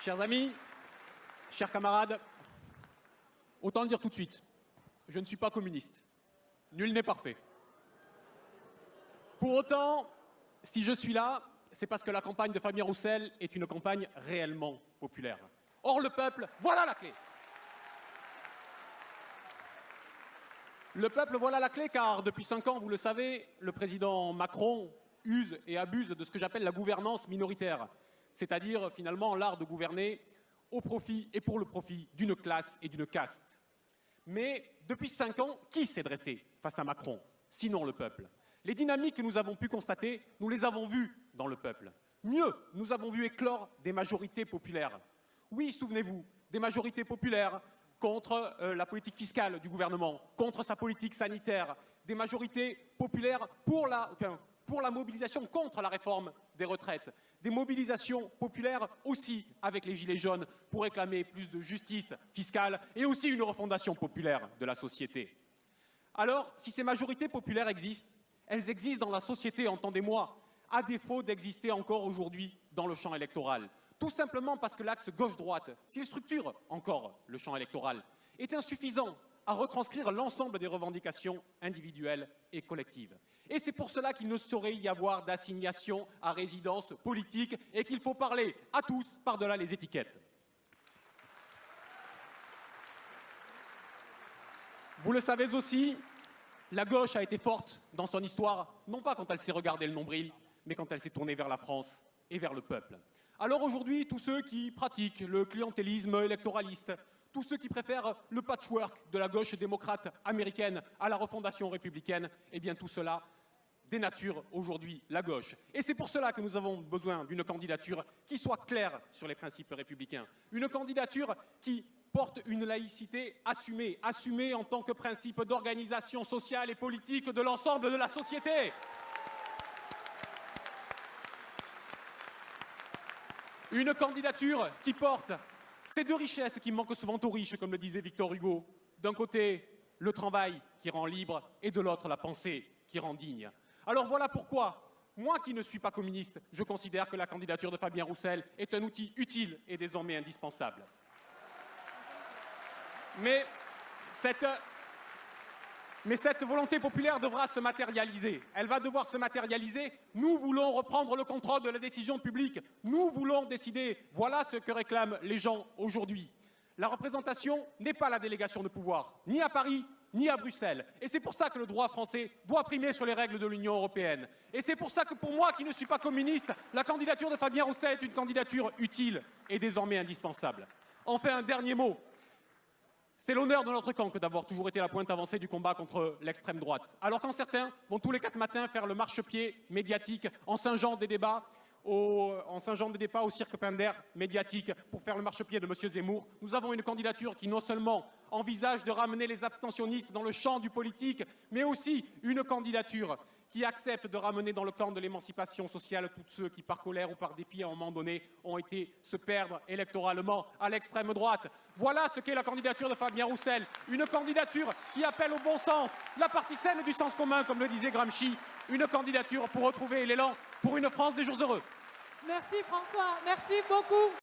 Chers amis, chers camarades, autant le dire tout de suite, je ne suis pas communiste. Nul n'est parfait. Pour autant, si je suis là, c'est parce que la campagne de Fabien Roussel est une campagne réellement populaire. Or, le peuple, voilà la clé. Le peuple, voilà la clé, car depuis cinq ans, vous le savez, le président Macron use et abuse de ce que j'appelle la gouvernance minoritaire, c'est-à-dire finalement l'art de gouverner au profit et pour le profit d'une classe et d'une caste. Mais depuis cinq ans, qui s'est dressé face à Macron Sinon le peuple? Les dynamiques que nous avons pu constater, nous les avons vues dans le peuple. Mieux, nous avons vu éclore des majorités populaires. Oui, souvenez-vous, des majorités populaires contre euh, la politique fiscale du gouvernement, contre sa politique sanitaire, des majorités populaires pour la, pour la mobilisation contre la réforme des retraites, des mobilisations populaires aussi avec les Gilets jaunes pour réclamer plus de justice fiscale et aussi une refondation populaire de la société. Alors, si ces majorités populaires existent, elles existent dans la société, entendez-moi, à défaut d'exister encore aujourd'hui dans le champ électoral. Tout simplement parce que l'axe gauche-droite, s'il structure encore le champ électoral, est insuffisant à retranscrire l'ensemble des revendications individuelles et collectives. Et c'est pour cela qu'il ne saurait y avoir d'assignation à résidence politique et qu'il faut parler à tous par-delà les étiquettes. Vous le savez aussi, la gauche a été forte dans son histoire, non pas quand elle s'est regardée le nombril, mais quand elle s'est tournée vers la France et vers le peuple. Alors aujourd'hui, tous ceux qui pratiquent le clientélisme électoraliste, tous ceux qui préfèrent le patchwork de la gauche démocrate américaine à la refondation républicaine, eh bien tout cela dénature aujourd'hui la gauche. Et c'est pour cela que nous avons besoin d'une candidature qui soit claire sur les principes républicains. Une candidature qui porte une laïcité assumée, assumée en tant que principe d'organisation sociale et politique de l'ensemble de la société. Une candidature qui porte ces deux richesses qui manquent souvent aux riches, comme le disait Victor Hugo. D'un côté, le travail qui rend libre et de l'autre, la pensée qui rend digne. Alors voilà pourquoi, moi qui ne suis pas communiste, je considère que la candidature de Fabien Roussel est un outil utile et désormais indispensable. Mais cette, mais cette volonté populaire devra se matérialiser. Elle va devoir se matérialiser. Nous voulons reprendre le contrôle de la décision publique. Nous voulons décider. Voilà ce que réclament les gens aujourd'hui. La représentation n'est pas la délégation de pouvoir, ni à Paris, ni à Bruxelles. Et c'est pour ça que le droit français doit primer sur les règles de l'Union européenne. Et c'est pour ça que pour moi, qui ne suis pas communiste, la candidature de Fabien Roussel est une candidature utile et désormais indispensable. Enfin, un dernier mot. C'est l'honneur de notre camp que d'avoir toujours été la pointe avancée du combat contre l'extrême droite. Alors quand certains vont tous les quatre matins faire le marchepied médiatique en singeant des débats, au, en singeant des débats au cirque Pinder médiatique pour faire le marchepied de M. Zemmour, nous avons une candidature qui non seulement envisage de ramener les abstentionnistes dans le champ du politique, mais aussi une candidature qui accepte de ramener dans le camp de l'émancipation sociale tous ceux qui, par colère ou par dépit, à un moment donné, ont été se perdre électoralement à l'extrême droite. Voilà ce qu'est la candidature de Fabien Roussel. Une candidature qui appelle au bon sens, la partie saine du sens commun, comme le disait Gramsci. Une candidature pour retrouver l'élan pour une France des jours heureux. Merci François, merci beaucoup.